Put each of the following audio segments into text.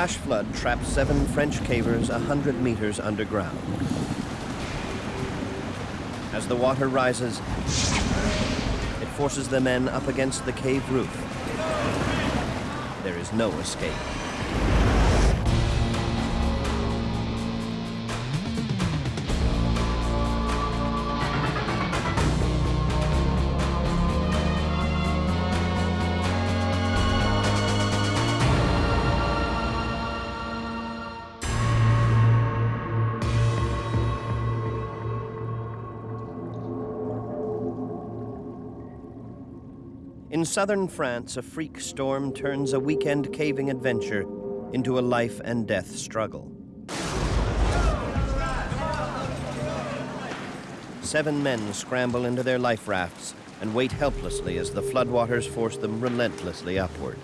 flash flood trapped seven French cavers 100 meters underground. As the water rises, it forces the men up against the cave roof. There is no escape. Southern France, a freak storm turns a weekend caving adventure into a life and death struggle. Seven men scramble into their life rafts and wait helplessly as the floodwaters force them relentlessly upward.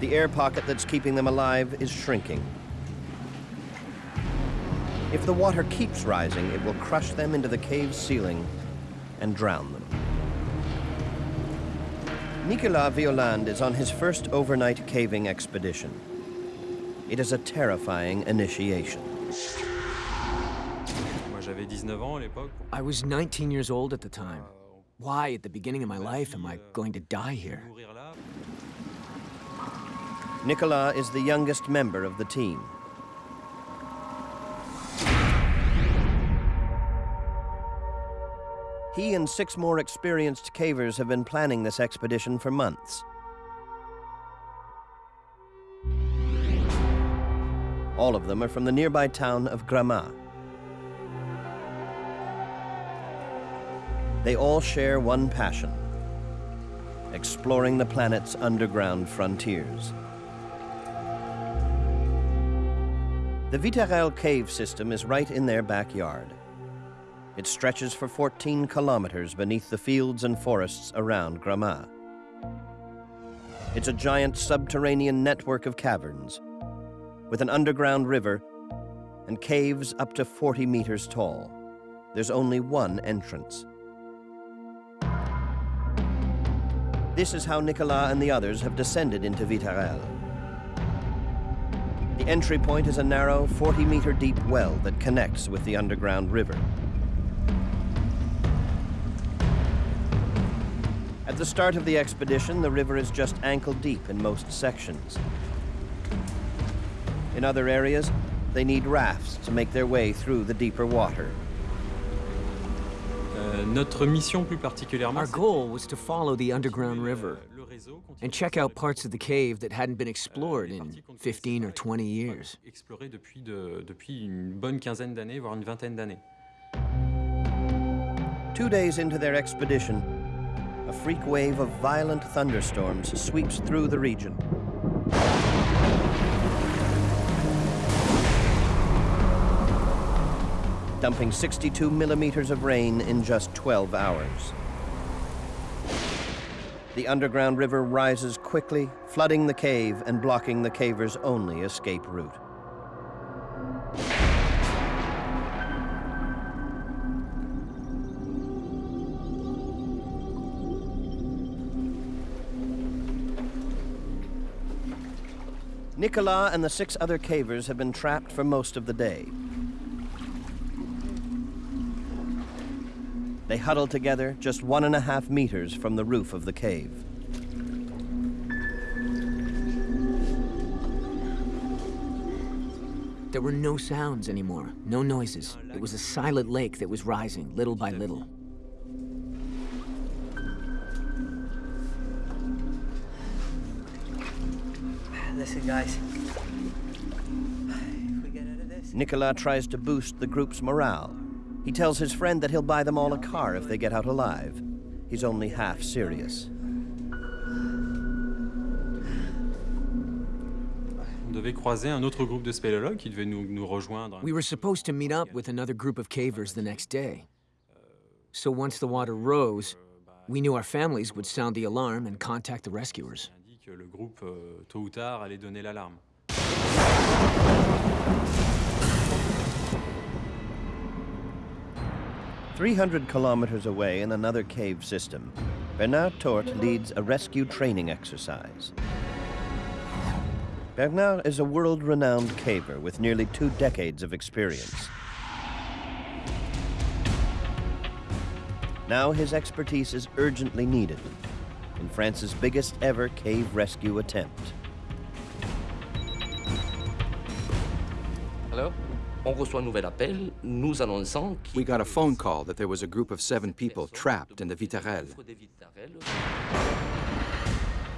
The air pocket that's keeping them alive is shrinking. If the water keeps rising, it will crush them into the cave's ceiling and drown them. Nicolas Violand is on his first overnight caving expedition. It is a terrifying initiation. I was 19 years old at the time. Why, at the beginning of my life, am I going to die here? Nicolas is the youngest member of the team. He and six more experienced cavers have been planning this expedition for months. All of them are from the nearby town of Gramat. They all share one passion, exploring the planet's underground frontiers. The Vitarel cave system is right in their backyard. It stretches for 14 kilometers beneath the fields and forests around Gramat. It's a giant subterranean network of caverns with an underground river and caves up to 40 meters tall. There's only one entrance. This is how Nicolas and the others have descended into Vitarel. The entry point is a narrow 40-meter deep well that connects with the underground river. At the start of the expedition, the river is just ankle deep in most sections. In other areas, they need rafts to make their way through the deeper water. Euh, Our goal was to follow the underground river and check out parts of the cave that hadn't been explored in 15 or 20 years. Two days into their expedition, a freak wave of violent thunderstorms sweeps through the region. dumping 62 millimeters of rain in just 12 hours. The underground river rises quickly, flooding the cave and blocking the caver's only escape route. Nicolas and the six other cavers have been trapped for most of the day. They huddle together just one and a half meters from the roof of the cave. There were no sounds anymore, no noises. It was a silent lake that was rising little by little. Listen, guys. Nicolas tries to boost the group's morale. He tells his friend that he'll buy them all a car if they get out alive. He's only half serious. We were supposed to meet up with another group of cavers the next day. So once the water rose, we knew our families would sound the alarm and contact the rescuers que le groupe, euh, tôt ou tard, allait donner l'alarme. Three hundred kilometers away in another cave system, Bernard Tourte leads a rescue training exercise. Bernard is a world-renowned caver with nearly two decades of experience. Now his expertise is urgently needed in France's biggest ever cave rescue attempt. Alors, on reçoit un nouvel appel nous annonçant qu'il We got a phone call that there was a group of seven people trapped in the Vitarelle. des Vitarelles.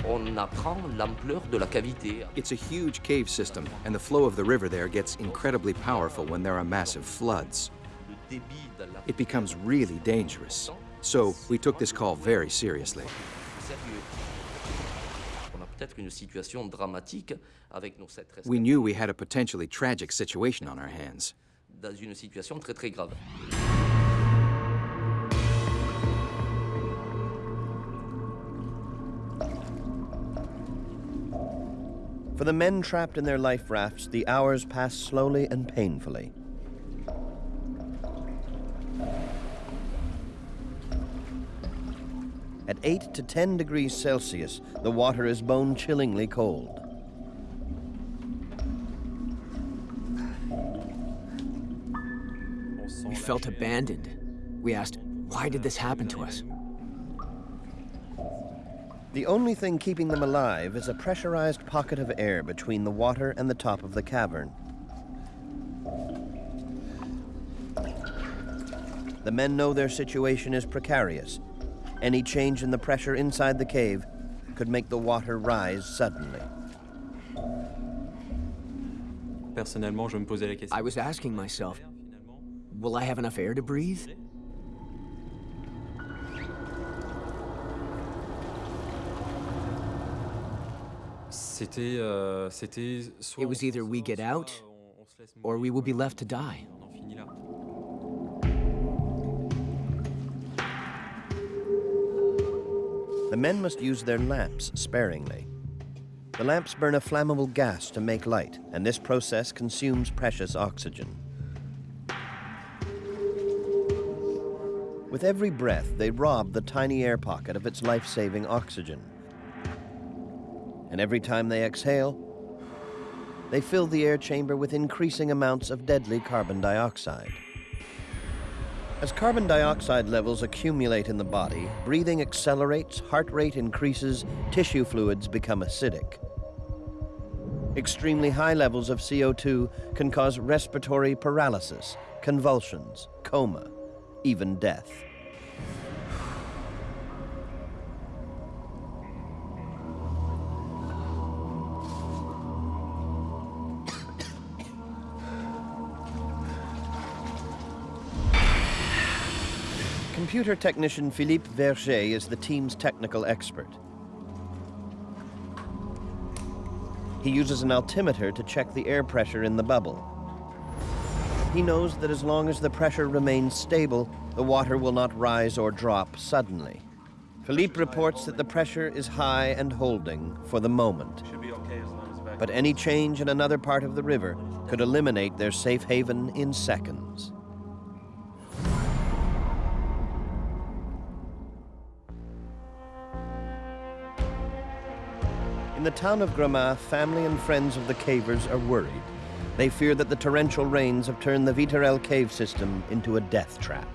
On apprend l'ampleur de la cavité. It's a huge cave system, and the flow of the river there gets incredibly powerful when there are massive floods. Le débit de la It becomes really dangerous. So we took this call very seriously. Sérieux. On a peut-être une situation dramatique avec nos sept rescapés We knew we had a potentially tragic situation on our hands. dans une situation très très grave. For the men trapped in their life rafts, the hours pass slowly and painfully. At 8 to 10 degrees Celsius, the water is bone-chillingly cold. On se sent We felt abandoned. We asked, why did this happen to us? The only thing keeping them alive is a pressurized pocket of air between the water and the top of the cavern. The men know their situation is precarious. Any change in the pressure inside the cave could make the water rise suddenly. Personnellement, je me posais la question. I was asking myself, will I have enough air to breathe? C'était, euh, c'était soit It was either we get out, on- on se laisse or we will be left to die. The men must use their lamps sparingly. The lamps burn a flammable gas to make light, and this process consumes precious oxygen. With every breath, they rob the tiny air pocket of its life saving oxygen. And every time they exhale, they fill the air chamber with increasing amounts of deadly carbon dioxide. As carbon dioxide levels accumulate in the body, breathing accelerates, heart rate increases, tissue fluids become acidic. Extremely high levels of CO2 can cause respiratory paralysis, convulsions, coma, even death. Computer technician Philippe Verger is the team's technical expert. He uses an altimeter to check the air pressure in the bubble. He knows that as long as the pressure remains stable, the water will not rise or drop suddenly. Philippe reports that the pressure is high and holding for the moment. But any change in another part of the river could eliminate their safe haven in seconds. The town of Gramat, family and friends of the cavers are worried. They fear that the torrential rains have turned the Vitarelle cave system into a death trap.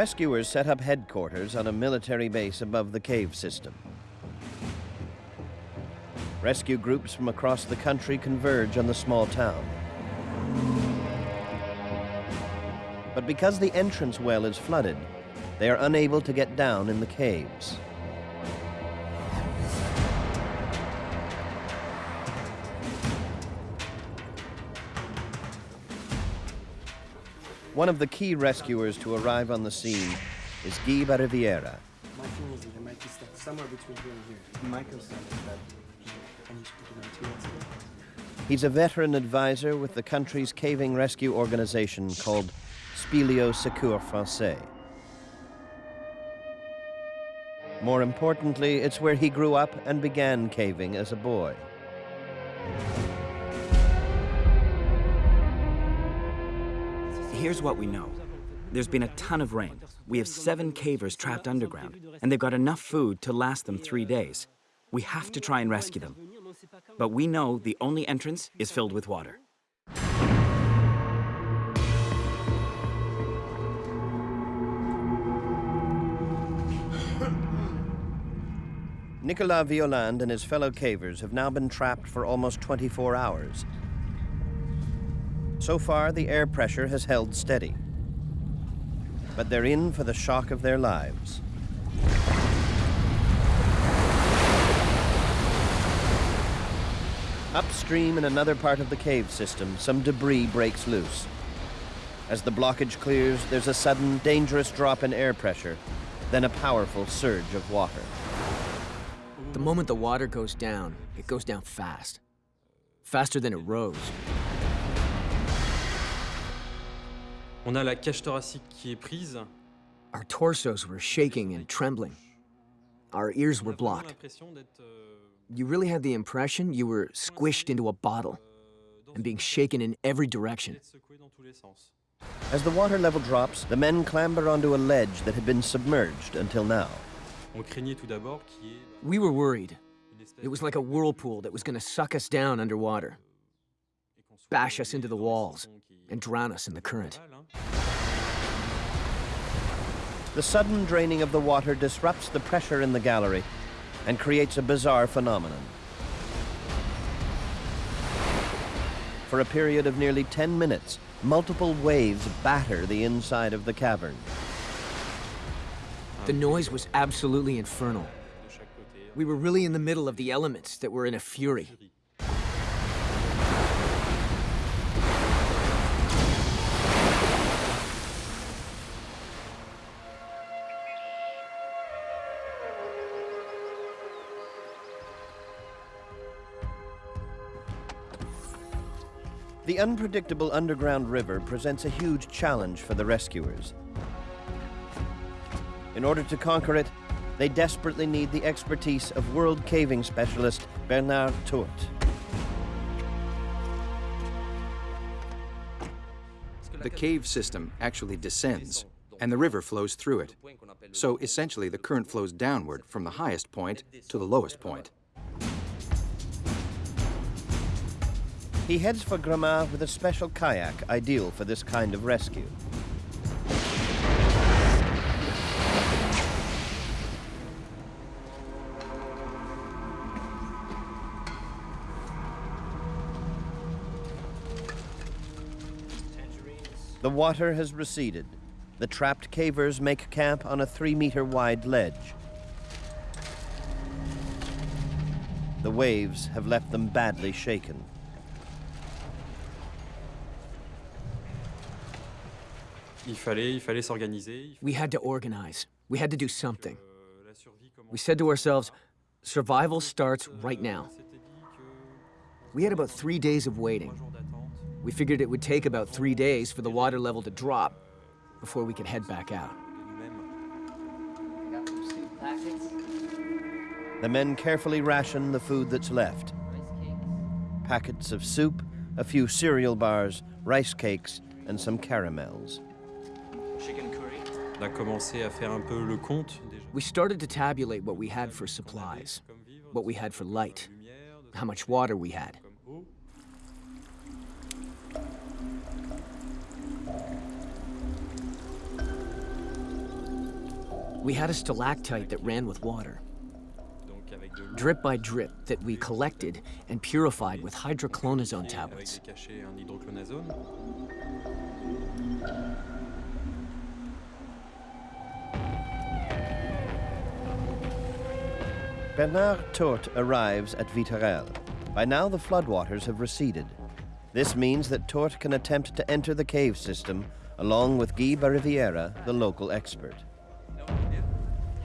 Rescuers set up headquarters on a military base above the cave system. Rescue groups from across the country converge on the small town. But because the entrance well is flooded, they are unable to get down in the caves. One of the key rescuers to arrive on the scene is Guy Bariviera. My feeling is that it might be stuck somewhere between here and here. Michael said that he finished picking on two months ago. He's a veteran advisor with the country's caving rescue organization called Spéléo Secours Français. More importantly, it's where he grew up and began caving as a boy. Here's what we know. There's been a ton of rain. We have seven cavers trapped underground, and they've got enough food to last them three days. We have to try and rescue them. But we know the only entrance is filled with water. Nicolas Violand and his fellow cavers have now been trapped for almost 24 hours. So far, the air pressure has held steady. But they're in for the shock of their lives. Upstream in another part of the cave system, some debris breaks loose. As the blockage clears, there's a sudden, dangerous drop in air pressure, then a powerful surge of water. The moment the water goes down, it goes down fast. Faster than it rose. On a la cage thoracique qui est prise. Our torsos were shaking and trembling. Our ears were On a vraiment blocked. l'impression d'être, euh, You really had the impression you were squished into a bottle euh, and being shaken in every direction. d'être secoué dans tous les sens. As the water level drops, the men clamber onto a ledge that had been submerged until now. On craignait tout d'abord qu'il y ait bah, We were euh, worried. It was like a whirlpool that was going to suck us down underwater, et qu'on soit bash us into the walls, and drown us in the current. The sudden draining of the water disrupts the pressure in the gallery and creates a bizarre phenomenon. For a period of nearly 10 minutes, multiple waves batter the inside of the cavern. The noise was absolutely infernal. de chaque côté. We were really in the middle of the elements that were in a fury. The unpredictable underground river presents a huge challenge for the rescuers. In order to conquer it, they desperately need the expertise of world caving specialist Bernard Tourte. The cave system actually descends, and the river flows through it. So essentially, the current flows downward from the highest point to the lowest point. He heads for Gramat with a special kayak ideal for this kind of rescue. The water has receded. The trapped cavers make camp on a three meter wide ledge. The waves have left them badly shaken. Il fallait, il fallait s'organiser. We had to organize. We had to do something. fallait, euh, la survie commence We said to ourselves, survival starts euh, right now. On s'était dit que We had about three days of waiting. trois jours d'attente. We figured it would take about three days for the water level to drop euh, before we could head back out. de nous-mêmes. Got some soup packets, The men carefully ration the food that's left packets of soup, a few cereal bars, rice cakes, and some caramels. Chicken curry. On a commencé à faire un peu le compte. We started to tabulate what we had for supplies, what we had for light, de lumière, de how much water we had. We had a stalactite that ran with water, Donc avec de l'eau. drip by drip, that we collected and purified with hydroclonazone euh, tablets. Bernard Tourte arrives at Vitarel. By now, the floodwaters have receded. This means that Tourte can attempt to enter the cave system along with Guy Bariviera, the local expert.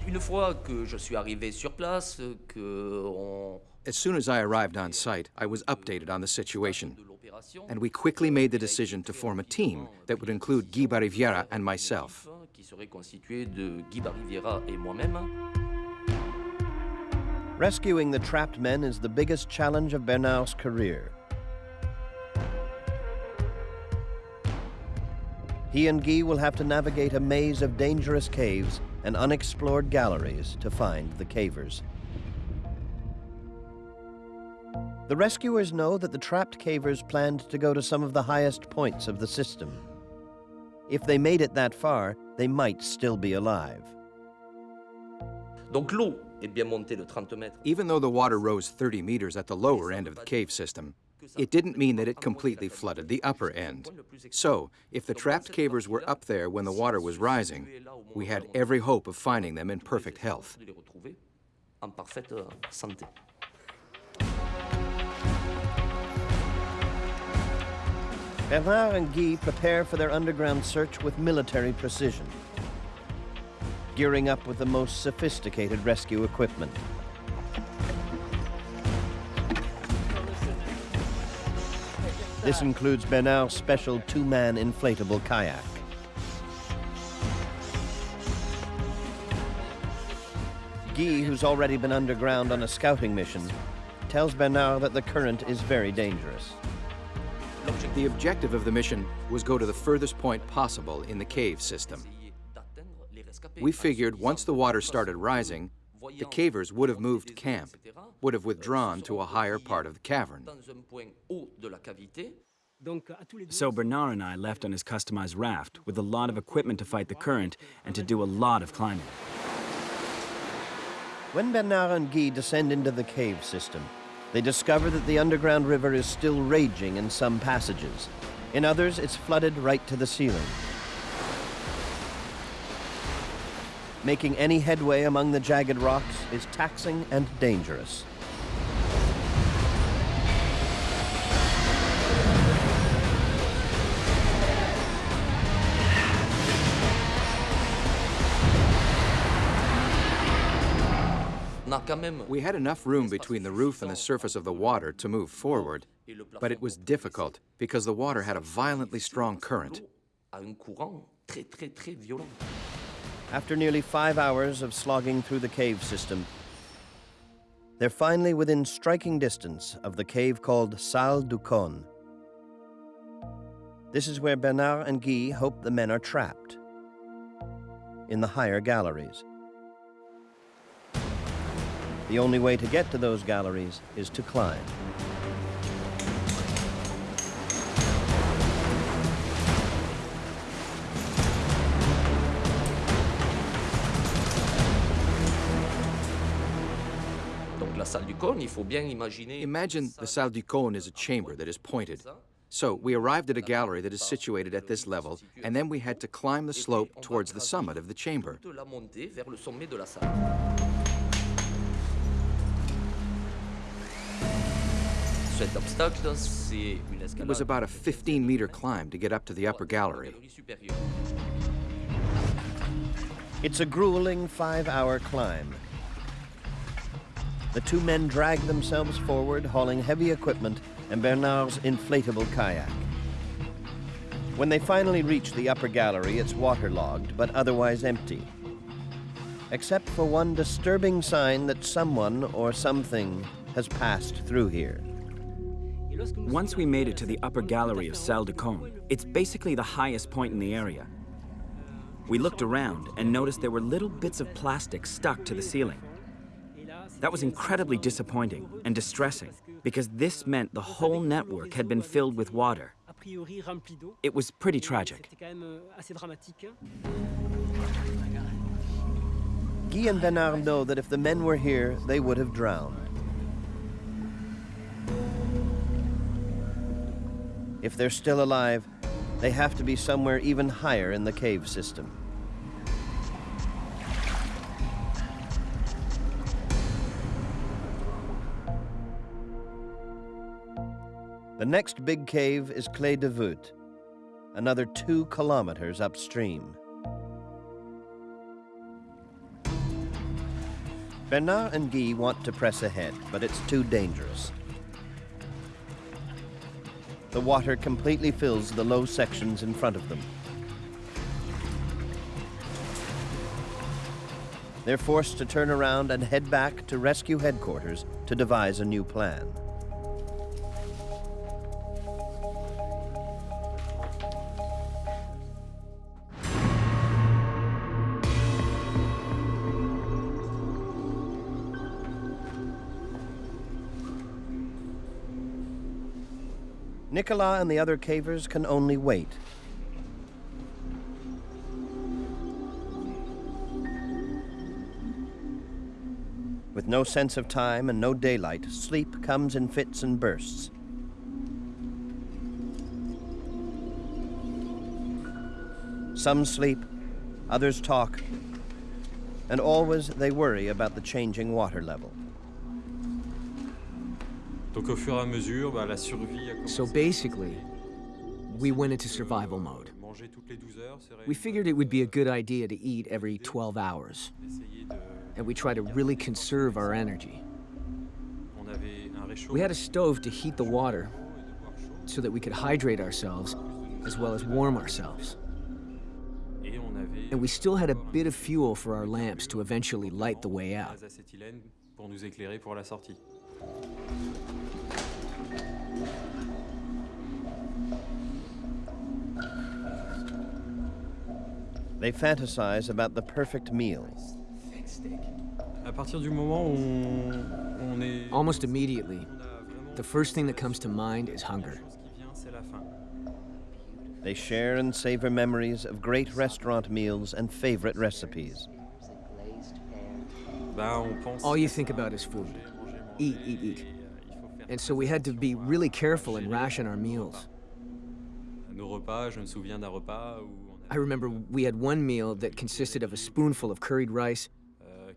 Une fois que je suis arrivé sur place, que on, As soon as I arrived on site, I was updated on the situation, and we quickly made the decision to form a team that would include Guy Bariviera and myself. Rescuing the trapped men is the biggest challenge of Bernard's career. He and Guy will have to navigate a maze of dangerous caves and unexplored galleries to find the cavers. The rescuers know that the trapped cavers planned to go to some of the highest points of the system. If they made it that far, they might still be alive. Donc l'eau est bien montée de 30 mètres. Even though the water rose 30 meters at the lower end of the cave system, it didn't mean that it completely flooded the upper end. So, if the trapped cavers were up there when the water was rising, we had every hope of finding them in perfect health. de les retrouver en parfaite euh. Bernard and Guy prepare for their underground search with military precision, gearing up with the most sophisticated rescue equipment. This includes Bernard's special two-man inflatable kayak. Guy, who's already been underground on a scouting mission, tells Bernard that the current is very dangerous. The objective of the mission was go to the furthest point possible in the cave system. We figured once the water started rising, the cavers would have moved camp, would have withdrawn to a higher part of the cavern. Dans un point haut de la cavité, So Bernard and I left on his customized raft with a lot of equipment to fight the current and to do a lot of climbing. When Bernard and Guy descend into the cave system, they discover that the underground river is still raging in some passages. In others, it's flooded right to the ceiling. Making any headway among the jagged rocks is taxing and dangerous. We had enough room between the roof and the surface of the water to move forward, but it was difficult because the water had a violently strong current. After nearly five hours of slogging through the cave system, they're finally within striking distance of the cave called Salle du Cône. This is where Bernard and Guy hope the men are trapped, in the higher galleries. The only way to get to those galleries is to climb. Imagine the Salle du Cône is a chamber that is pointed. So we arrived at a gallery that is situated at this level, and then we had to climb the slope towards the summit of the chamber. de la montée vers le sommet de la salle. Cet obstacle, c'est une It was about a 15 meter climb to get up to the upper gallery. It's a grueling five hour climb. The two men drag themselves forward, hauling heavy equipment and Bernard's inflatable kayak. When they finally reach the upper gallery, it's waterlogged, but otherwise empty. Except for one disturbing sign that someone or something has passed through here. Once we made it to the upper gallery of Salle de Cône, it's basically the highest point in the area. We looked around and noticed there were little bits of plastic stuck to the ceiling. That was incredibly disappointing and distressing because this meant the whole network had been filled with water. It was pretty tragic. Guy and Bernard know that if the men were here, they would have drowned. If they're still alive, they have to be somewhere even higher in the cave system. The next big cave is Clé de Voûte, another two kilometers upstream. Bernard and Guy want to press ahead, but it's too dangerous. The water completely fills the low sections in front of them. They're forced to turn around and head back to rescue headquarters to devise a new plan. Nicolas and the other cavers can only wait. With no sense of time and no daylight, sleep comes in fits and bursts. Some sleep, others talk, and always they worry about the changing water level. Donc au fur et à mesure, bah, la survie a commencé. So basically, we went into survival mode. Euh, manger toutes les 12 heures, c'est We figured it would be a good idea to eat every 12 hours, and we try to really conserve our energy. On avait un réchaud. We had a stove to heat the water so that we could hydrate ourselves as well as warm ourselves. Et on avait And we still had a bit of fuel for our lamps to eventually light the way out. They fantasize about the perfect meal. À partir du moment où on, on est... Almost immediately, on a vraiment the first thing that comes to mind is hunger. chose qui vient, c'est la faim. They share and savor memories of great restaurant meals and favorite recipes. Bah, on pense All you think about is food. manger, manger, Eat, eat, eat. And so we had to be really careful and ration our meals. Nos repas, je me souviens d'un repas où on I remember we had one meal that consisted of a spoonful of curried rice, euh,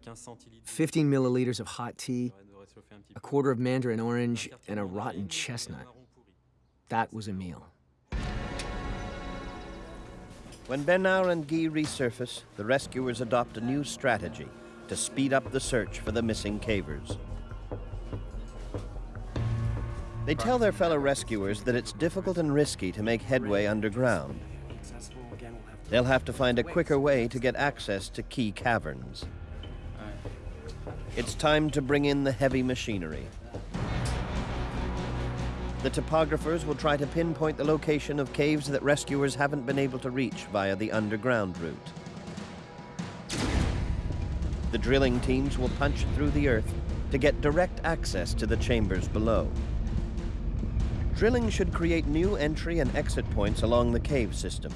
15 milliliters of hot tea, Ça devrait réchauffer un petit a quarter of mandarin orange, and a rotten mandarine et un chestnut. That was a meal. When Bernard and Guy resurface, the rescuers adopt a new strategy to speed up the search for the missing cavers. They tell their fellow rescuers that it's difficult and risky to make headway underground. They'll have to find a quicker way to get access to key caverns. It's time to bring in the heavy machinery. The topographers will try to pinpoint the location of caves that rescuers haven't been able to reach via the underground route. The drilling teams will punch through the earth to get direct access to the chambers below. Drilling should create new entry and exit points along the cave system.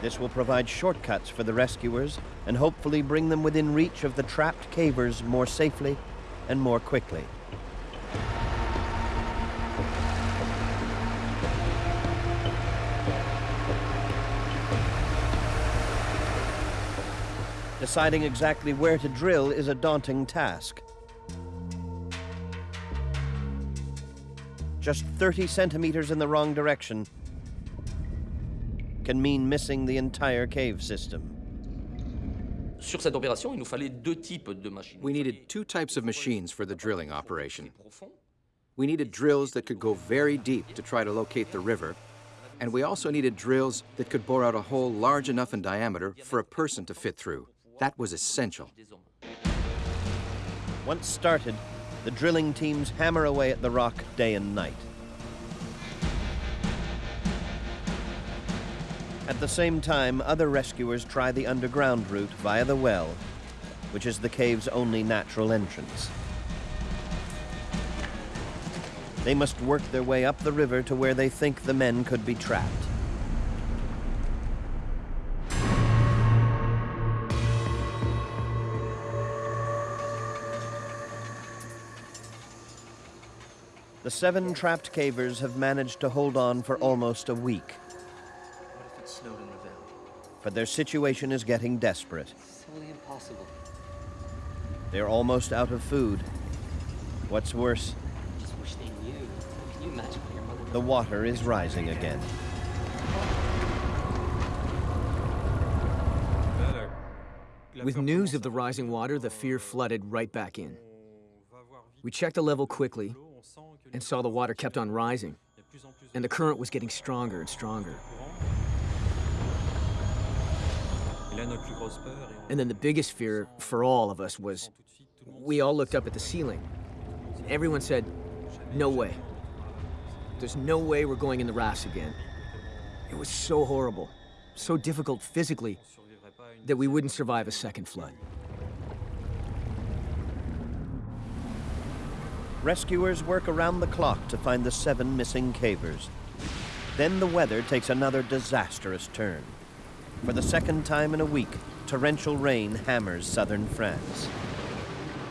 This will provide shortcuts for the rescuers and hopefully bring them within reach of the trapped cavers more safely and more quickly. Deciding exactly where to drill is a daunting task. Just 30 centimeters in the wrong direction can mean missing the entire cave system. Sur cette opération, il nous fallait deux types de machines. We needed two types of machines for the drilling operation. We needed drills that could go very deep to try to locate the river, and we also needed drills that could bore out a hole large enough in diameter for a person to fit through. That was essential. Once started, the drilling teams hammer away at the rock day and night. At the same time, other rescuers try the underground route via the well, which is the cave's only natural entrance. They must work their way up the river to where they think the men could be trapped. The seven trapped cavers have managed to hold on for almost a week, What if it snowed in the valley? but their situation is getting desperate. It's totally impossible. They're almost out of food. What's worse, I just wish they knew. Can you imagine what your mother the water is rising again. With news of the rising water, the fear flooded right back in. We checked the level quickly and saw the water kept on rising, and the current was getting stronger and stronger. And then the biggest fear for all of us was we all looked up at the ceiling. Everyone said, no way. There's no way we're going in the rafts again. It was so horrible, so difficult physically, that we wouldn't survive a second flood. Rescuers work around the clock to find the seven missing cavers. Then the weather takes another disastrous turn. For the second time in a week, torrential rain hammers southern France.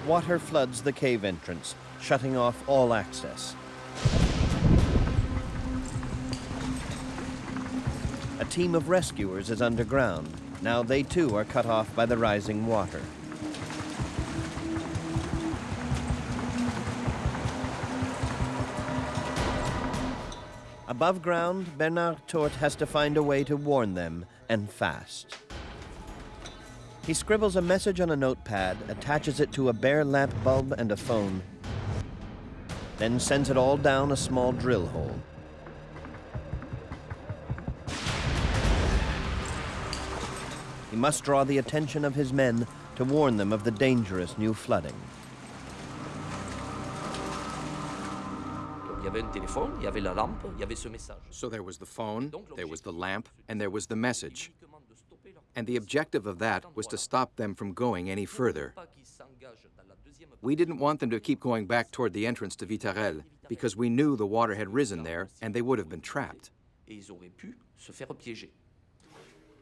Water floods the cave entrance, shutting off all access. A team of rescuers is underground. Now they too are cut off by the rising water. Above ground, Bernard Tourte has to find a way to warn them, and fast. He scribbles a message on a notepad, attaches it to a bare lamp bulb and a phone, then sends it all down a small drill hole. He must draw the attention of his men to warn them of the dangerous new flooding. Il y avait un téléphone, il y avait la lampe, il y avait ce message. So there was the phone, there was the lamp, and there was the message. And the objective of that was to stop them from going any further. We didn't want them to keep going back toward the entrance to Vitarel because we knew the water had risen there and they would have been trapped. Et ils auraient pu se faire piéger.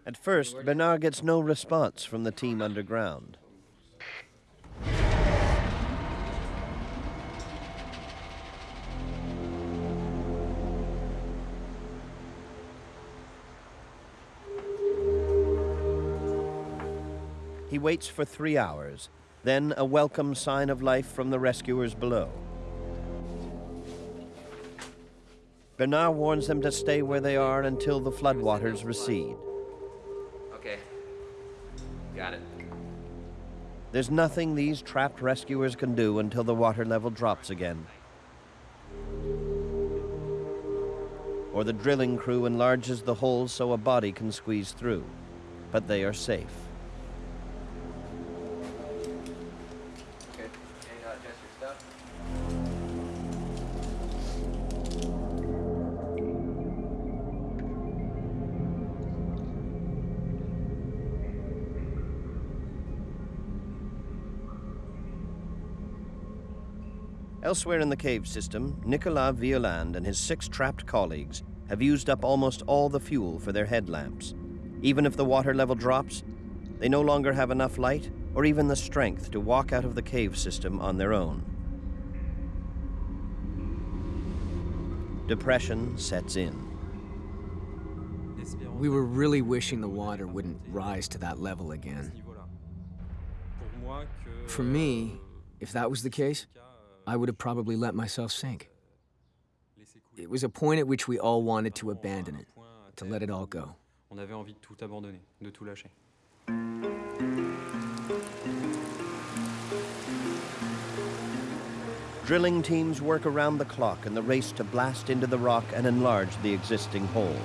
At first, Bernard gets no response from the team underground. He waits for three hours, then a welcome sign of life from the rescuers below. Bernard warns them to stay where they are until the floodwaters recede. Okay. Got it. There's nothing these trapped rescuers can do until the water level drops again. Or the drilling crew enlarges the hole so a body can squeeze through. But they are safe. Elsewhere in the cave system, Nicolas Violand and his six trapped colleagues have used up almost all the fuel for their headlamps. Even if the water level drops, they no longer have enough light or even the strength to walk out of the cave system on their own. Depression sets in. We were really wishing the water wouldn't rise to that level again. For me, if that was the case, I would have probably let myself sink. It was a point at which we all wanted to abandon it, to let it all go. On avait envie de tout abandonner, de tout lâcher. Drilling teams work around the clock in the race to blast into the rock and enlarge the existing hole.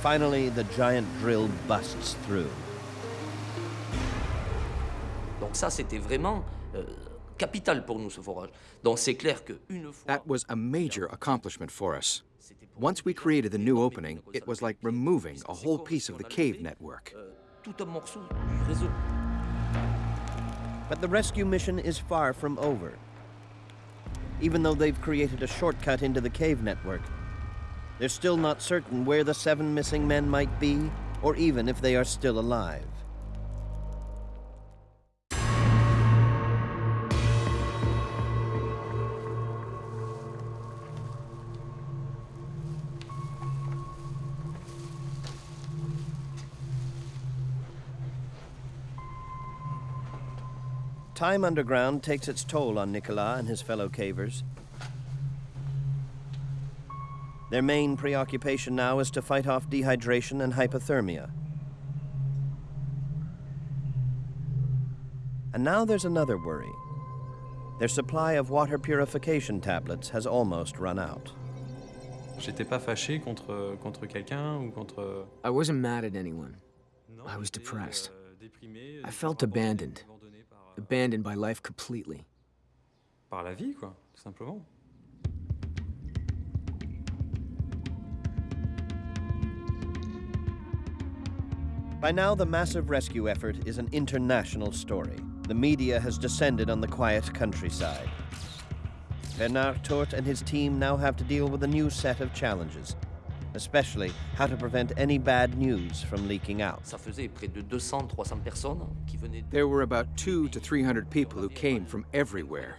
Finally, the giant drill busts through. Donc ça, c'était vraiment euh, capital pour nous, ce forage. Donc c'est clair qu'une fois... That was a major accomplishment for us. Once we created the new opening, it was like removing a whole piece of the cave network. euh, tout un morceau du réseau. But the rescue mission is far from over. Even though they've created a shortcut into the cave network, they're still not certain where the seven missing men might be, or even if they are still alive. Time underground takes its toll on Nicolas and his fellow cavers. Their main preoccupation now is to fight off dehydration and hypothermia. And now there's another worry. Their supply of water purification tablets has almost run out. J'étais pas fâché contre, contre quelqu'un ou contre. I wasn't mad at anyone. I was depressed. Euh, I felt abandoned. Abandoned by life completely. Par la vie, quoi, tout simplement. By now, the massive rescue effort is an international story. The media has descended on the quiet countryside. Bernard Tourte and his team now have to deal with a new set of challenges, especially how to prevent any bad news from leaking out. There were about two to 300 people who came from everywhere.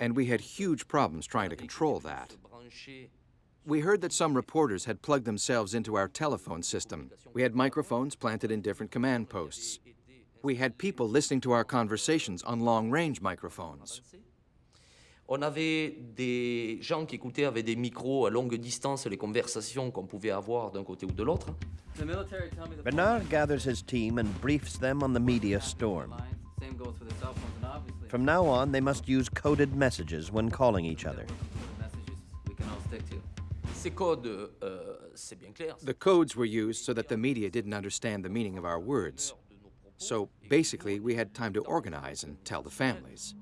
And we had huge problems trying to control that. We heard that some reporters had plugged themselves into our telephone system. We had microphones planted in different command posts. We had people listening to our conversations on long-range microphones. On avait des gens qui écoutaient avec des micros à longue distance les conversations qu'on pouvait avoir d'un côté ou de l'autre. Bernard gathers his team and briefs them on the media storm. From now on, they must use coded messages when calling each other. Euh. The codes were used so that the media didn't understand the meaning of our words. So basically, we had time to organize and tell the families.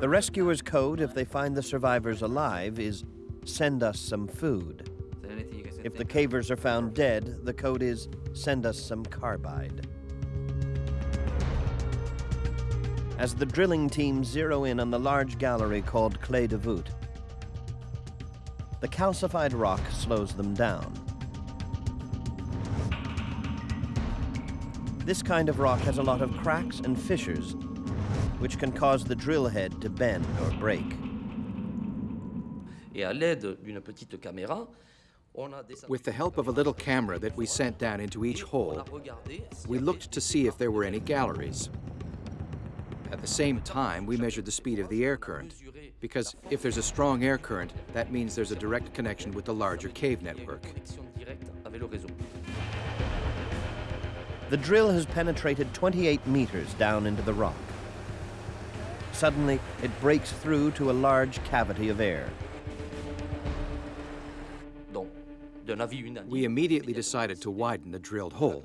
The rescuers' code, if they find the survivors alive, is send us some food. If the cavers are found dead, the code is send us some carbide. As the drilling team zero in on the large gallery called Clé de Voûte, the calcified rock slows them down. This kind of rock has a lot of cracks and fissures, which can cause the drill head to bend or break. With the help of a little camera that we sent down into each hole, we looked to see if there were any galleries. At the same time, we measured the speed of the air current, because if there's a strong air current, that means there's a direct connection with the larger cave network. The drill has penetrated 28 meters down into the rock. Suddenly, it breaks through to a large cavity of air. We immediately decided to widen the drilled hole.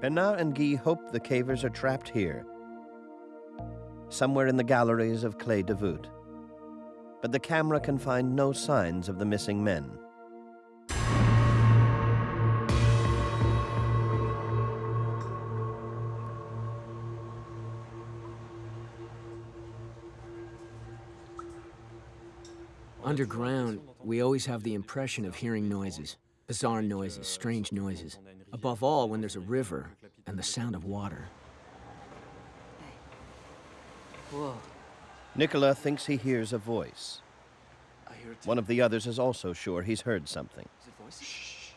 Bernard and Guy hope the cavers are trapped here, somewhere in the galleries of Clé de Voûte. But the camera can find no signs of the missing men. Underground, we always have the impression of hearing noises. Bizarre noises, strange noises. Above all, when there's a river and the sound of water. Whoa. Nicolas thinks he hears a voice. I hear. One of the others is also sure he's heard something. Is it voices?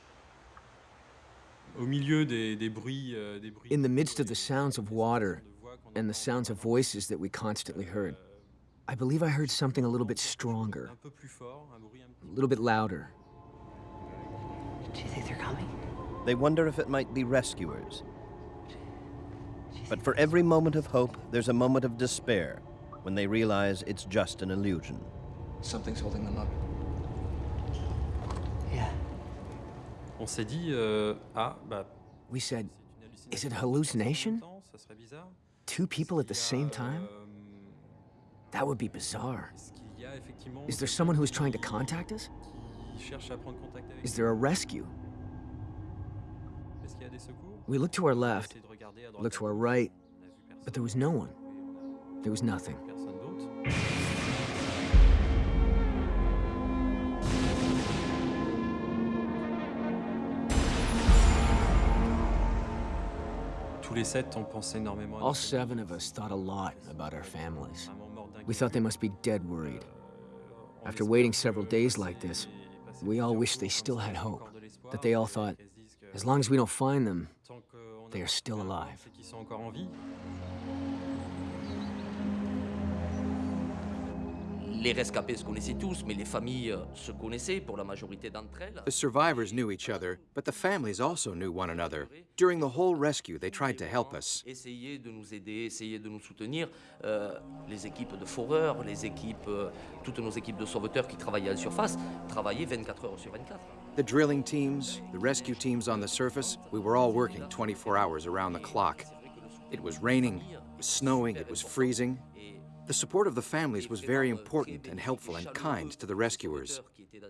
Au milieu des, des bruits, euh, des bruits. In the midst of the sounds of water and the sounds of voices that we constantly heard, I believe I heard something a little bit stronger, Un peu plus fort, un bruit un a little bit louder. Do you think they're coming? They wonder if it might be rescuers. But for every moment of hope, there's a moment of despair when they realize it's just an illusion. Something's holding them up. Yeah. On s'est dit, euh, ah, bah. We said, is it hallucination. hallucination? Ça serait bizarre. Two people at the Il y a, same time? That would be bizarre. est-ce qu'il y a effectivement Is there someone who's trying to contact us? qui cherche à prendre contact avec Is there a rescue? Est-ce qu'il y a des secours We looked to our left, essayé de regarder à droite, looked to our right, On a vu personne. but there was no one. Oui, on a There was nothing. personne d'autre. Tous les sept, on pensait énormément à All seven of us thought a lot about our families. We thought they must be dead worried. After waiting several days like this, we all plusieurs wish they still had hope, that they all thought, As long as we don't find them, they are still alive. Les rescapés se connaissaient tous, mais les familles euh, se connaissaient pour la majorité d'entre elles. The survivors knew each other, but the families also knew one another. During the whole rescue, they tried to help us. Essayer de nous aider, essayer de nous soutenir. Euh, les équipes de foreurs, les équipes, euh, toutes nos équipes de sauveteurs qui travaillaient à la surface, travaillaient 24 heures sur 24. The drilling teams, the rescue teams on the surface, we were all working 24 hours around the clock. It was raining, it was snowing, it was freezing. The support of the families was very important and helpful and kind to the rescuers.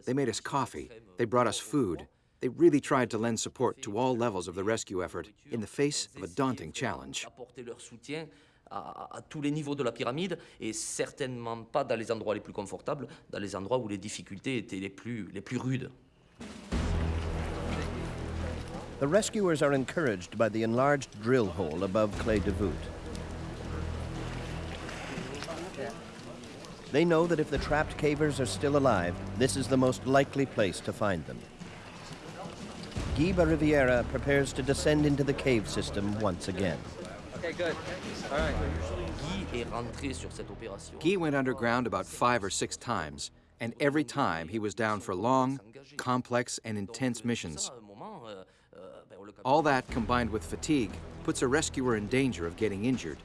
They made us coffee, they brought us food. They really tried to lend support to all levels of the rescue effort in the face of a daunting challenge. Apporter leur soutien à, à tous les niveaux de la pyramide et certainement pas dans les endroits les plus confortables, dans les endroits où les difficultés étaient les plus, les plus rudes. The rescuers are encouraged by the enlarged drill hole above Clé de Voûte. They know that if the trapped cavers are still alive, this is the most likely place to find them. Guy Bariviera prepares to descend into the cave system once again. Guy est rentré sur cette opération. Guy went underground about five or six times, and every time he was down for long, complex, and intense missions. À un moment, euh, euh, ben, on le All that combined with fatigue puts a rescuer in danger of getting injured.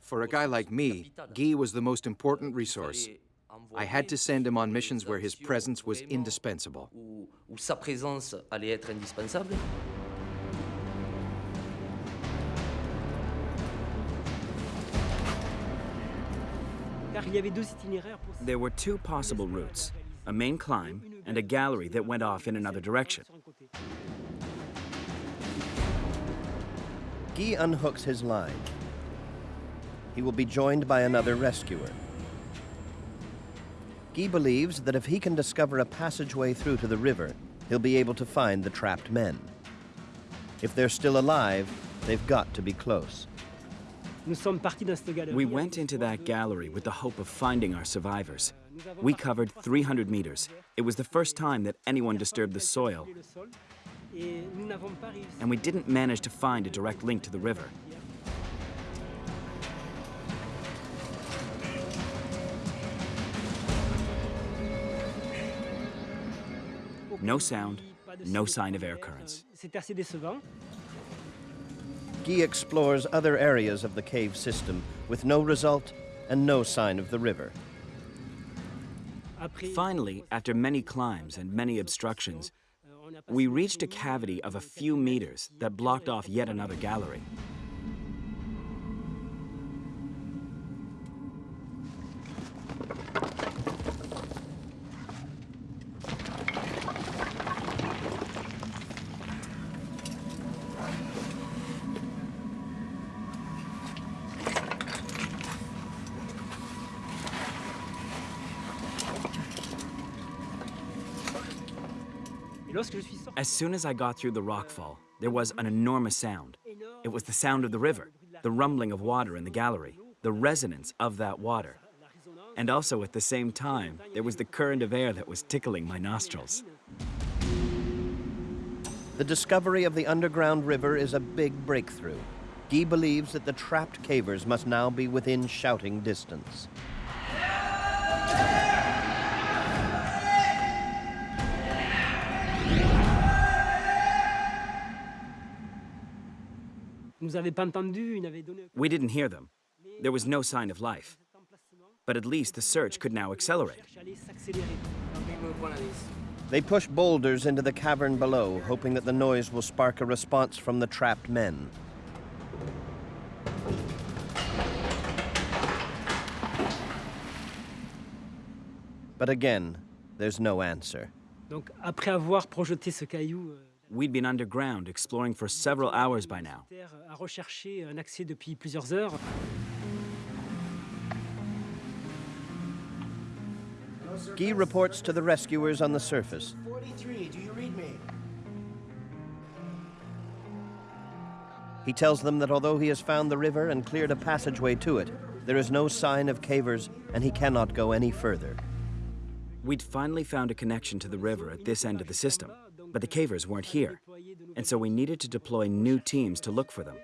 For a guy like me, Guy was the most important resource. I had to send him on missions where his presence was indispensable. Où, où sa présence allait être indispensable. Car il y avait deux itinéraires pour There were two possible routes a main climb and a gallery that went off in another direction. Guy unhooks his line. He will be joined by another rescuer. Guy believes that if he can discover a passageway through to the river, he'll be able to find the trapped men. If they're still alive, they've got to be close. Nous sommes partis dans cette galerie. We went into that gallery with the hope of finding our survivors. We covered 300 meters. It was the first time that anyone disturbed the soil, le sol, et nous n'avons pas réussi. and we didn't manage to find a direct link to the river. No sound, no sign of air currents. C'est assez décevant. Guy explores other areas of the cave system with no result and no sign of the river. Finally, after many climbs and many obstructions, euh, on a passé we reached a cavity of a few meters that blocked off yet another gallery. Soon as I got through the rockfall, there was an enormous sound. It was the sound of the river, the rumbling of water in the gallery, the resonance of that water. And also at the same time, there was the current of air that was tickling my nostrils. The discovery of the underground river is a big breakthrough. Guy believes that the trapped cavers must now be within shouting distance. We didn't hear them. There was no sign of life. But at least the search could now accelerate. Cherche à aller s'accélérer. They push boulders into the cavern below, hoping that the noise will spark a response from the trapped men. But again, there's no answer. Donc après avoir projeté ce caillou, euh, We'd been underground exploring for several hours by now. a recherché un accès depuis plusieurs heures. Guy reports to the rescuers on the surface. 43, do you read me? He tells them that although he has found the river and cleared a passageway to it, there is no sign of cavers and he cannot go any further. We'd finally found a connection to the river at this end of the system, but the cavers weren't here. And so we needed to deploy new teams to look for them.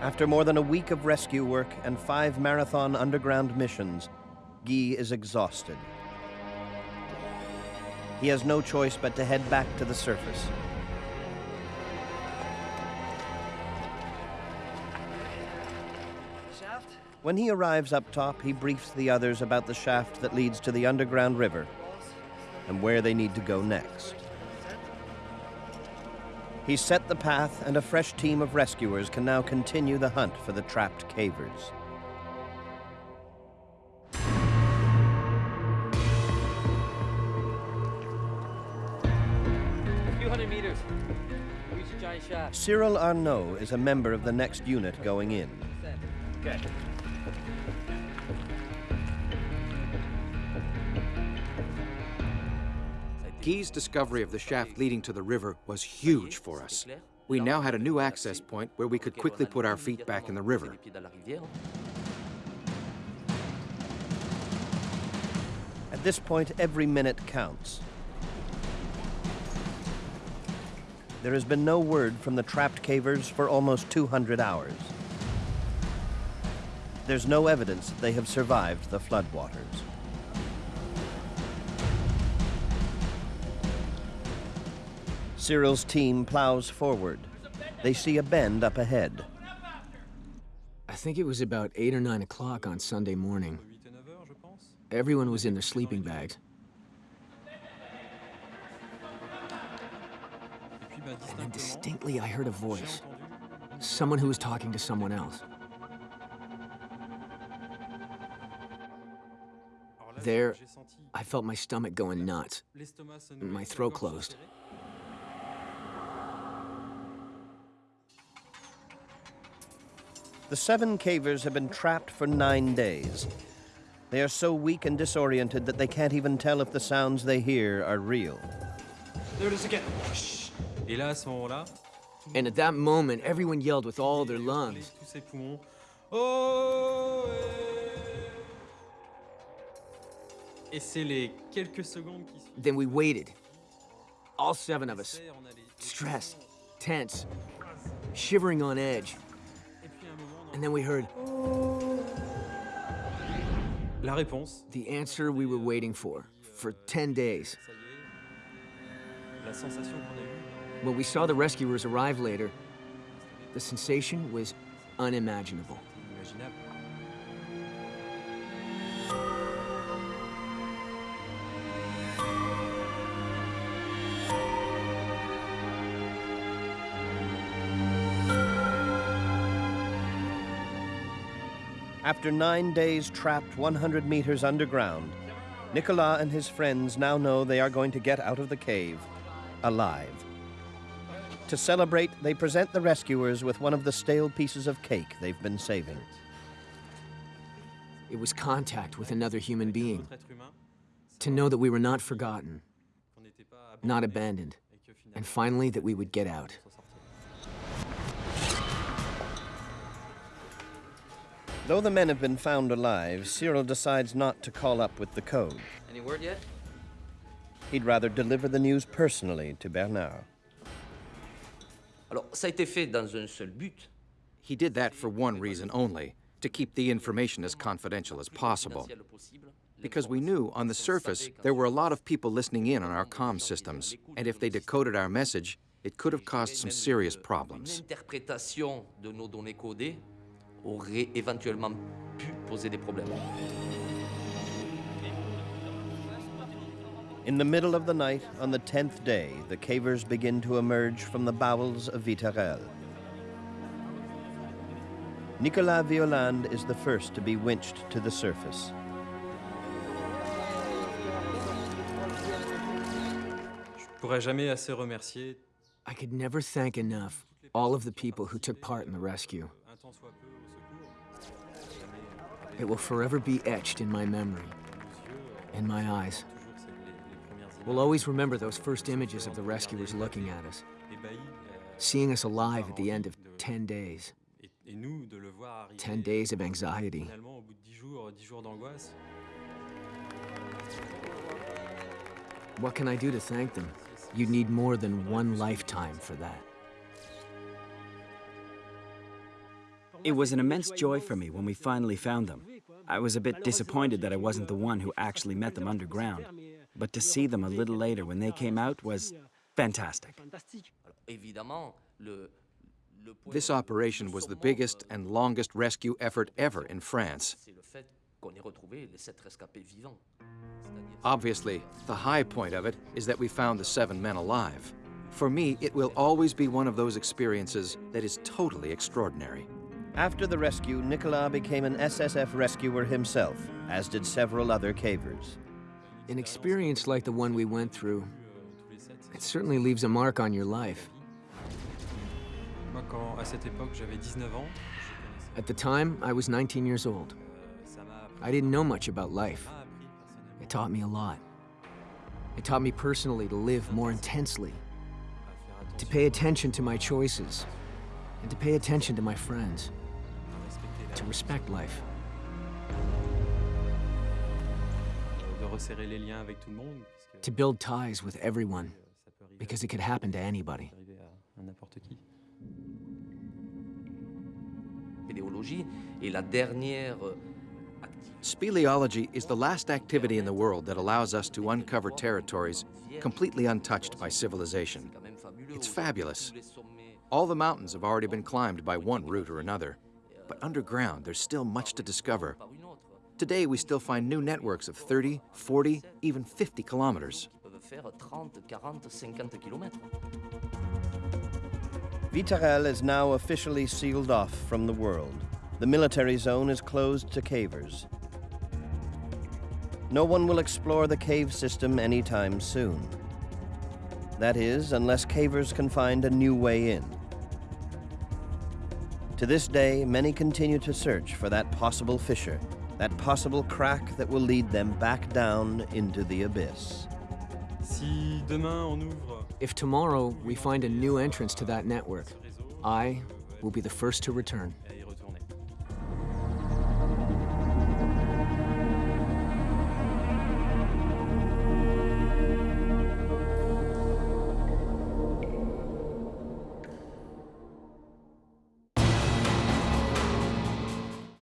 After more than a week of rescue work and five marathon underground missions, Guy is exhausted. He has no choice but to head back to the surface. When he arrives up top, he briefs the others about the shaft that leads to the underground river and where they need to go next. He's set the path, and a fresh team of rescuers can now continue the hunt for the trapped cavers. Cyril Arnaud is a member of the next unit going in. Okay. Guy's discovery of the shaft leading to the river was huge for us. We now had a new access point where we could quickly put our feet back in the river. At this point, every minute counts. There has been no word from the trapped cavers for almost 200 hours. There's no evidence that they have survived the floodwaters. Cyril's team plows forward. They see a bend up ahead. I think it was about 8 or 9 o'clock on Sunday morning. Everyone was in their sleeping bags. And then distinctly I heard a voice. Someone who was talking to someone else. There, I felt my stomach going nuts. and My throat closed. The seven cavers have been trapped for nine days. They are so weak and disoriented that they can't even tell if the sounds they hear are real. There it is again. Et là, à ce moment-là, And at that moment, everyone yelled with all their lungs. tous ses poumons. Oh Et c'est les quelques secondes qui suivent. Then we waited. All seven of us. On a les- Stressed, tense, shivering on edge. And then we heard la réponse. the answer we were waiting for for 10 days. Ça y est. La sensation qu'on a eue. When we saw the rescuers arrive later, the sensation was unimaginable. After nine days trapped 100 meters underground, Nicolas and his friends now know they are going to get out of the cave alive. To celebrate, they present the rescuers with one of the stale pieces of cake they've been saving. It was contact with another human being, Autre être humain, to know that we were not forgotten, qu'on n'était pas not abandoned, et que finalement, and finally that we would get out. Though the men have been found alive, Cyril decides not to call up with the code. Any word yet? He'd rather deliver the news personally to Bernard. Alors, ça a été fait dans un seul but. He did that for one reason only, to keep the information as confidential as possible. Because we knew on the surface there were a lot of people listening in on our comm systems, and if they decoded our message, it could have caused some serious problems. Aurait éventuellement pu poser des problèmes. In the middle of the night, on the tenth day, the cavers begin to emerge from the bowels of Vitarelles. Nicolas Violand is the first to be winched to the surface. Je pourrais jamais assez remercier I could never thank enough all of the people who took part in the rescue. It will forever be etched in my memory, in my eyes. We'll always remember those first images of the rescuers looking at us, seeing us alive at the end of 10 days. et Et nous, de le voir arriver 10 days of anxiety. finalement au bout de 10 jours, 10 jours d'angoisse. What can I do to thank them? You'd need more than one lifetime for that. It was an immense joy for me when we finally found them. I was a bit disappointed that I wasn't the one who actually met them underground, but to see them a little later when they came out was fantastic. Fantastique. Alors, évidemment, le, le point This operation was the biggest and longest rescue effort ever in France. c'est le fait qu'on ait retrouvé les sept rescapés vivants. C'est-à-dire- Obviously, the high point of it is that we found the seven men alive. For me, it will always be one of those experiences that is totally extraordinary. After the rescue, Nicolas became an SSF rescuer himself, as did several other cavers. An experience like the one we went through, tous les sept. it certainly leaves a mark on your life. Moi, quand à cette époque j'avais 19 ans, je connaissais. At the time, I was 19 years old. ça m'a appris, I didn't know much about life. m'a appris personnellement It taught me a lot. It taught me personally to live more intensely, to pay attention to my choices, and to pay attention to my friends, à respecter la to respect life. de resserrer les liens avec tout le monde, puisque to build ties with everyone, ça peut arriver, because it could happen to anybody. arriver à, à n'importe qui. Spéléologie est la dernière euh, activité Speleology is the last activity in the world that allows us to uncover territories completely untouched by civilization. quand même fabuleux. It's fabulous. tous les sommets All the mountains have already been climbed by one route or another. But underground, there's still much to discover. Today, we still find new networks of 30, 40, even 50 kilometers. peuvent faire 30, 40, 50 kilomètres. Vitarelles is now officially sealed off from the world. The military zone is closed to cavers. No one will explore the cave system anytime soon. That is, unless cavers can find a new way in. To this day, many continue to search for that possible fissure, that possible crack that will lead them back down into the abyss. Si demain on ouvre If tomorrow we find a new entrance to that network, I will be the first to return. il y